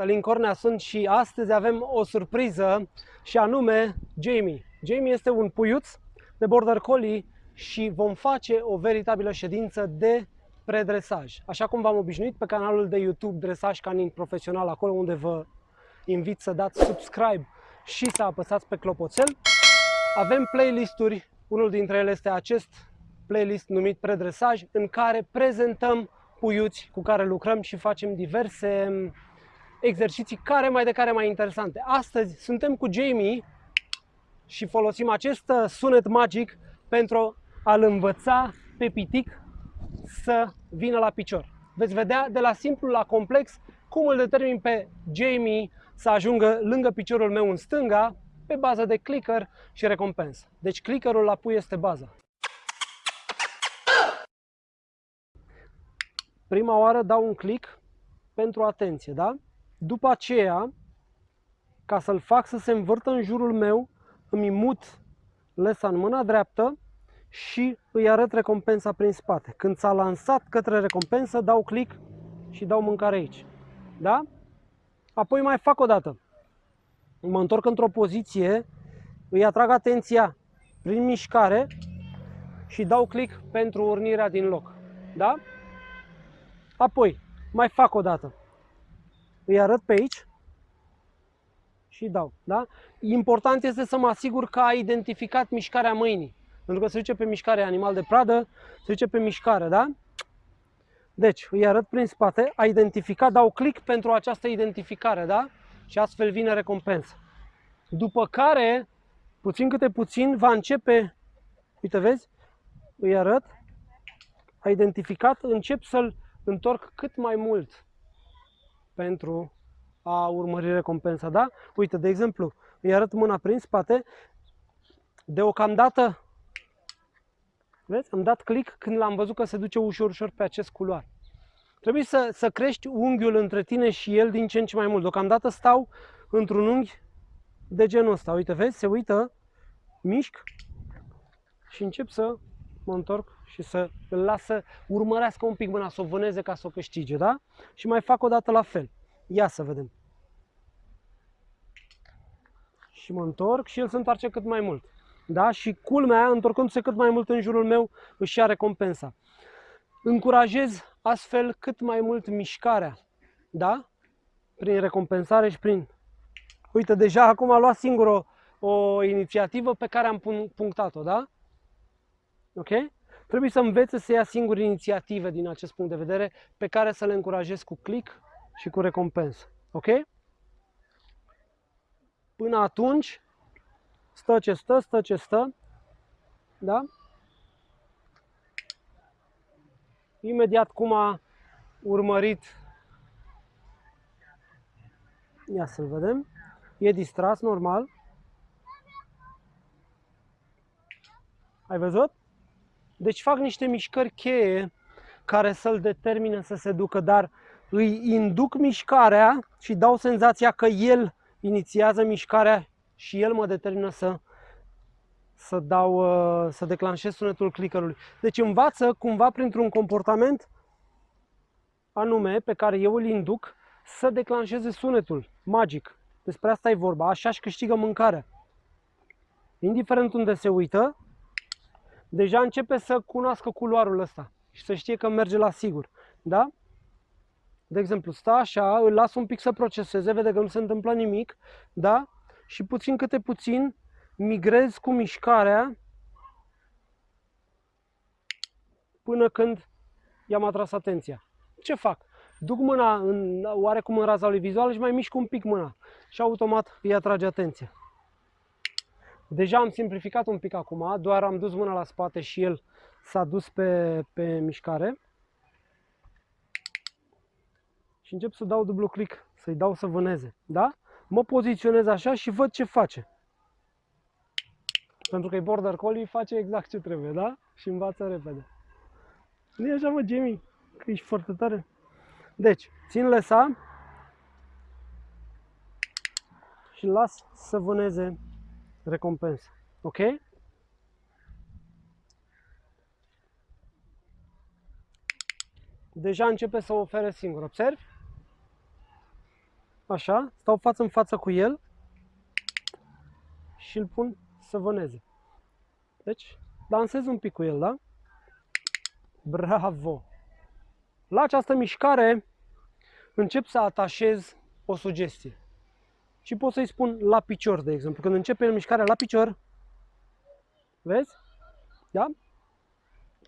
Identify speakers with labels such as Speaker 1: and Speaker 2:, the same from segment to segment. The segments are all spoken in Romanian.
Speaker 1: Alin Cornea sunt și astăzi avem o surpriză și anume Jamie. Jamie este un puiuț de Border Collie și vom face o veritabilă ședință de predresaj. Așa cum v-am obișnuit pe canalul de YouTube Dresaj Canin Profesional, acolo unde vă invit să dați subscribe și să apăsați pe clopoțel. Avem playlisturi, unul dintre ele este acest playlist numit Predresaj, în care prezentăm puiuți cu care lucrăm și facem diverse exerciții care mai de care mai interesante. Astăzi suntem cu Jamie și folosim acest uh, sunet magic pentru a-l învăța pe pitic să vină la picior. Veți vedea de la simplu la complex cum îl determin pe Jamie să ajungă lângă piciorul meu în stânga pe bază de clicker și recompensă. Deci clickerul la pui este baza. Prima oară dau un click pentru atenție, da? După aceea, ca să-l fac să se învârtă în jurul meu, îmi mut lesa în mâna dreaptă și îi arăt recompensa prin spate. Când s-a lansat către recompensă, dau click și dau mâncare aici. Da? Apoi mai fac o dată. Mă întorc într-o poziție, îi atrag atenția prin mișcare și dau click pentru urnirea din loc. Da? Apoi, mai fac o dată îi arăt pe aici și dau. Da? Important este să mă asigur că a identificat mișcarea mâinii. Pentru că se duce pe mișcare animal de pradă, se duce pe mișcare, da? Deci, îi arăt prin spate, a identificat, dau click pentru această identificare, da? Și astfel vine recompensă. După care, puțin câte puțin, va începe, uite vezi, îi arăt, a identificat, încep să-l întorc cât mai mult pentru a urmări recompensa, da? Uite, de exemplu, îi arăt mâna prin spate, deocamdată, vezi, am dat click când l-am văzut că se duce ușor, ușor pe acest culoar. Trebuie să, să crești unghiul între tine și el din ce în ce mai mult. Deocamdată stau într-un unghi de genul ăsta. Uite, vezi, se uită, mișc și încep să mă întorc și să îl lasă urmărească un pic mâna, să o vâneze ca să o câștige, da? Și mai fac o dată la fel. Ia să vedem. Și mă întorc și el se întoarce cât mai mult. Da? Și culmea, întorcându-se cât mai mult în jurul meu, își ia recompensa. Încurajez astfel cât mai mult mișcarea. Da? Prin recompensare și prin... Uite, deja acum a luat singur o, o inițiativă pe care am punctat-o, da? Ok? Trebuie să învețe să ia singur inițiative din acest punct de vedere pe care să le încurajez cu click și cu recompensă. Ok? Până atunci, stă ce stă, stă ce stă. Da? Imediat cum a urmărit, ia să-l vedem, e distras normal. Ai văzut? Deci fac niște mișcări cheie care să-l determine să se ducă, dar îi induc mișcarea și dau senzația că el inițiază mișcarea și el mă determină să, să, dau, uh, să declanșez sunetul clickerului. Deci învață cumva printr-un comportament anume pe care eu îl induc să declanșeze sunetul magic. Despre asta e vorba. Așa și câștigă mâncarea. Indiferent unde se uită, deja începe să cunoască culoarul ăsta și să știe că merge la sigur. Da? De exemplu, stă așa, îl las un pic să proceseze, vede că nu se întâmplă nimic, da? Și puțin câte puțin migrez cu mișcarea până când i-am atras atenția. Ce fac? Duc mâna în, oarecum în raza lui vizuală și mai mișc un pic mâna și automat îi atrage atenția. Deja am simplificat un pic acum, doar am dus mâna la spate și el s-a dus pe, pe mișcare. Și încep să dau dublu click, să-i dau să vâneze. Da? Mă poziționez așa și văd ce face. Pentru că e border collie, face exact ce trebuie, da? Și învață repede. Nu e așa, mă, Jamie? Că ești foarte tare. Deci, țin lesa și las să vâneze recompensă. Ok? Deja începe să o ofere singur. Observi? așa, stau față în față cu el și îl pun să vâneze. Deci, dansez un pic cu el, da? Bravo! La această mișcare încep să atașez o sugestie. Și pot să-i spun la picior, de exemplu. Când începe mișcarea la picior, vezi? Da?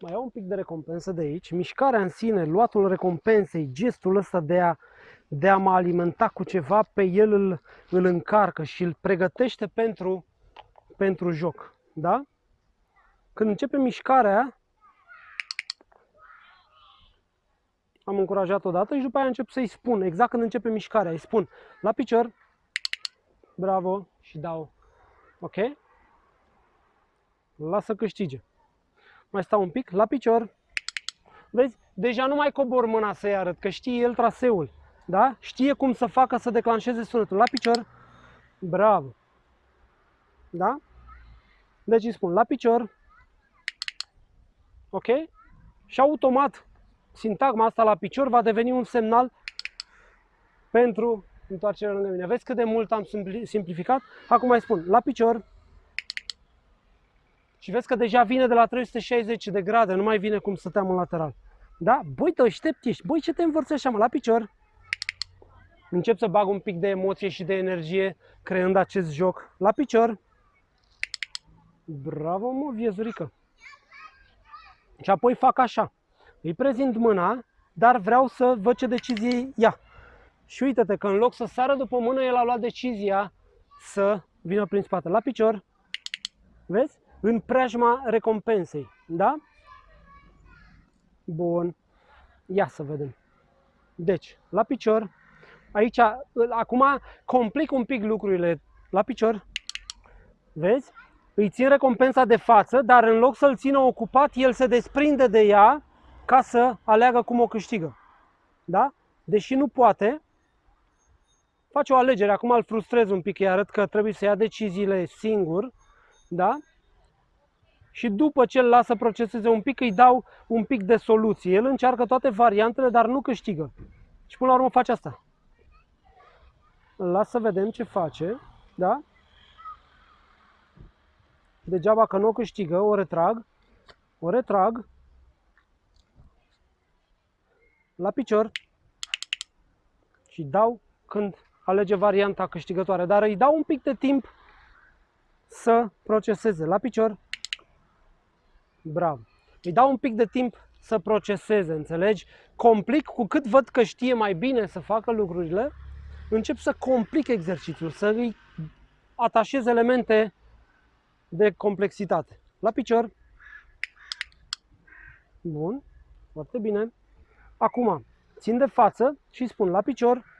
Speaker 1: Mai iau un pic de recompensă de aici. Mișcarea în sine, luatul recompensei, gestul ăsta de a, de a mă alimenta cu ceva, pe el îl, îl încarcă și îl pregătește pentru, pentru joc. Da? Când începe mișcarea, am încurajat odată și după aia încep să-i spun, exact când începe mișcarea, îi spun la picior, bravo și dau, ok? Lasă câștige. Mai stau un pic, la picior, vezi, deja nu mai cobor mâna să-i arăt, că știe el traseul, da? Știe cum să facă să declanșeze sunetul, la picior, bravo, da? Deci îi spun la picior, ok? Și automat sintagma asta la picior va deveni un semnal pentru întoarcerea lângă mine. Vezi cât de mult am simplificat? Acum mai spun, la picior și vezi că deja vine de la 360 de grade, nu mai vine cum stăteam în lateral. Da? Băi, te aștept ești. Băi, ce te învârți așa, mă? La picior. Încep să bag un pic de emoție și de energie creând acest joc. La picior. Bravo, mă, viezurică. Și apoi fac așa. Îi prezint mâna, dar vreau să văd ce decizie ia. Și uite-te că în loc să sară după mână, el a luat decizia să vină prin spate. La picior, vezi? În preajma recompensei, da? Bun. Ia să vedem. Deci, la picior, aici, acum complic un pic lucrurile. La picior, vezi? Îi țin recompensa de față, dar în loc să-l țină ocupat, el se desprinde de ea ca să aleagă cum o câștigă. Da? Deși nu poate, face o alegere. Acum îl frustrez un pic, îi arăt că trebuie să ia deciziile singur. Da? Și după ce îl lasă proceseze un pic, îi dau un pic de soluție. El încearcă toate variantele, dar nu câștigă. Și până la urmă face asta. Îl las să vedem ce face. Da? Degeaba că nu o câștigă, o retrag. O retrag la picior și dau când alege varianta câștigătoare, dar îi dau un pic de timp să proceseze. La picior, bravo. Îi dau un pic de timp să proceseze, înțelegi? Complic, cu cât văd că știe mai bine să facă lucrurile, încep să complic exercițiul, să îi atașez elemente de complexitate. La picior, bun, foarte bine. Acum, țin de față și spun la picior,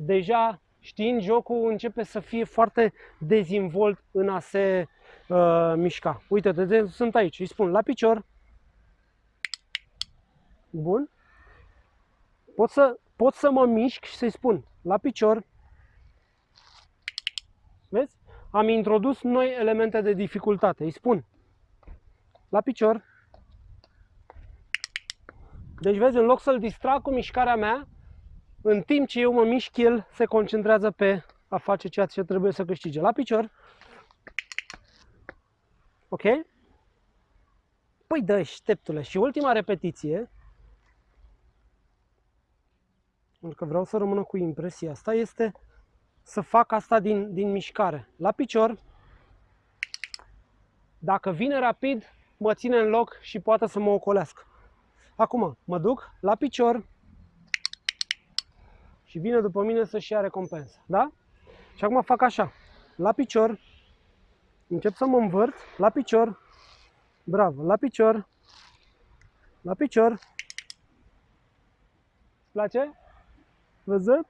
Speaker 1: deja știind jocul, începe să fie foarte dezvolt în a se uh, mișca. Uite, de, de, sunt aici, îi spun la picior. Bun. Pot să, pot să mă mișc și să-i spun la picior. Vezi? Am introdus noi elemente de dificultate. Îi spun la picior. Deci vezi, în loc să-l distrag cu mișcarea mea, în timp ce eu mă mișc, el se concentrează pe a face ceea ce trebuie să câștige. La picior. Ok? Păi dă așteptule. Și ultima repetiție, pentru că vreau să rămână cu impresia asta, este să fac asta din, din mișcare. La picior, dacă vine rapid, mă ține în loc și poate să mă ocolească. Acum mă duc la picior și vine după mine să-și ia recompensă. Da? Și acum fac așa. La picior, încep să mă învârt, la picior, bravo, la picior, la picior. Îți place? Văzut?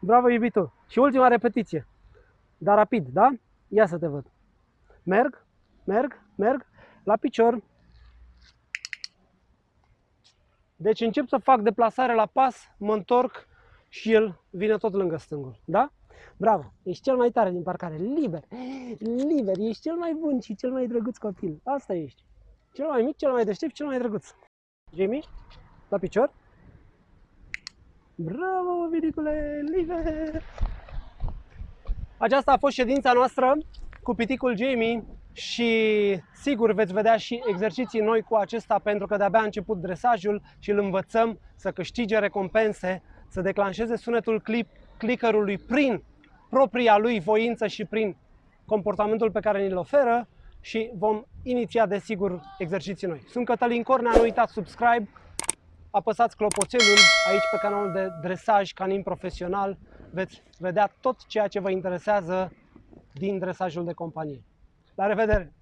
Speaker 1: Bravo, iubitul. Și ultima repetiție. Dar rapid, da? Ia să te văd. Merg, merg, merg, la picior, Deci încep să fac deplasare la pas, mă întorc și el vine tot lângă stângul. Da? Bravo! Ești cel mai tare din parcare. Liber! Liber! Ești cel mai bun și cel mai drăguț copil. Asta ești. Cel mai mic, cel mai deștept, cel mai drăguț. Jamie? La picior? Bravo, Vinicule, live! Aceasta a fost ședința noastră cu piticul Jamie și sigur veți vedea și exerciții noi cu acesta pentru că de-abia a început dresajul și îl învățăm să câștige recompense, să declanșeze sunetul clip, clickerului prin propria lui voință și prin comportamentul pe care ni-l oferă și vom iniția desigur exerciții noi. Sunt Cătălin Cornea, nu uitați subscribe, apăsați clopoțelul aici pe canalul de dresaj canin profesional, veți vedea tot ceea ce vă interesează din dresajul de companie. La revedere!